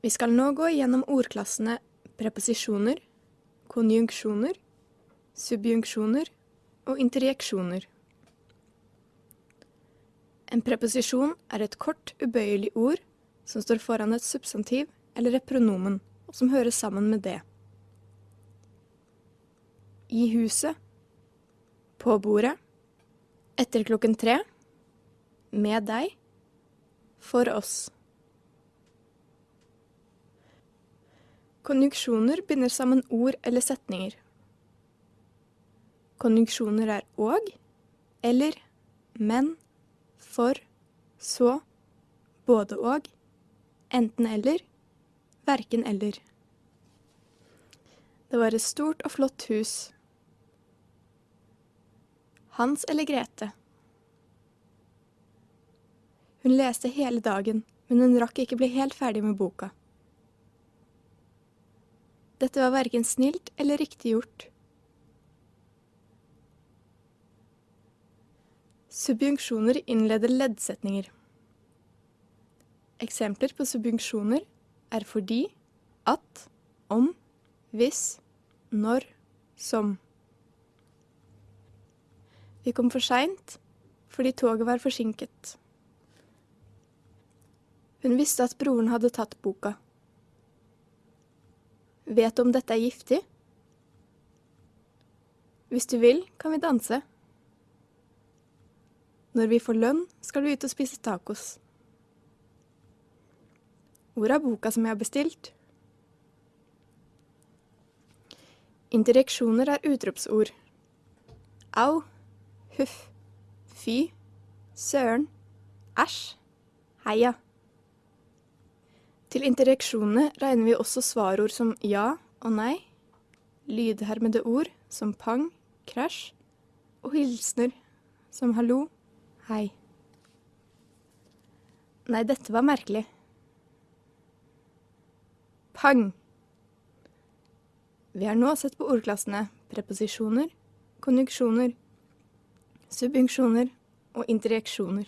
Vi skal nå gå gjennom ordklassene preposisjoner, konjunksjoner, subjunksjoner og interjeksjoner. En preposisjon er et kort, ubøyelig ord som står foran et substantiv eller et pronomen, og som hører sammen med det. I huset. På bordet. Etter klokken tre. Med deg. For oss. Konjunksjoner binder sammen ord eller setninger. Konjunksjoner er og, eller, men, for, så, både og, enten eller, verken eller. Det var et stort og flott hus. Hans eller Grete. Hun leste hele dagen, men hun rakk ikke bli helt ferdig med boka. Dette var verken snilt eller riktig gjort. Subjunksjoner innleder leddsetninger. Eksempler på subjunksjoner er fordi, at, om, hvis, når, som. Vi kom for seint fordi toget var forsinket. Hun visste at broren hadde tatt boka. Vet du om dette er giftig? Hvis du vil, kan vi danse. Når vi får lønn, skal vi ut og spise tacos. Hvor er boka som jeg har bestilt? Interjeksjoner er utropsord. Au, huff, fy, søren, æsj, heia. Til interjeksjonene regner vi også svarord som ja og nei, lydhermede ord som pang, krasj, og hilsener som hallo, hei. Nei, dette var merkelig. Pang! Vi har nå sett på ordklassene preposisjoner, konjunksjoner, subjunksjoner og interjeksjoner.